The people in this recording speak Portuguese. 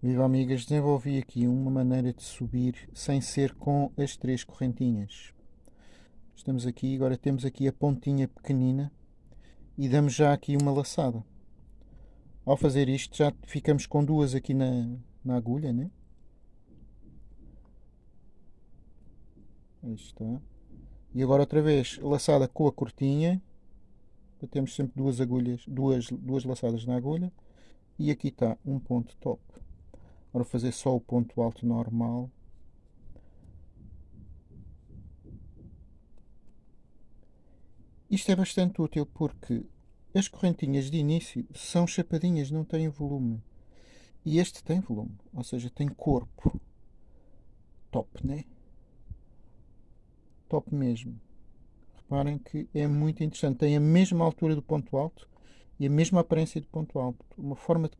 Viva amigas, desenvolvi aqui uma maneira de subir sem ser com as três correntinhas. Estamos aqui, agora temos aqui a pontinha pequenina e damos já aqui uma laçada. Ao fazer isto já ficamos com duas aqui na, na agulha, né? Aí está. E agora outra vez laçada com a cortinha. Temos sempre duas agulhas, duas, duas laçadas na agulha. E aqui está um ponto top. Agora fazer só o ponto alto normal. Isto é bastante útil porque as correntinhas de início são chapadinhas, não têm volume. E este tem volume, ou seja, tem corpo. Top, né? Top mesmo. Reparem que é muito interessante. Tem a mesma altura do ponto alto e a mesma aparência do ponto alto. Uma forma de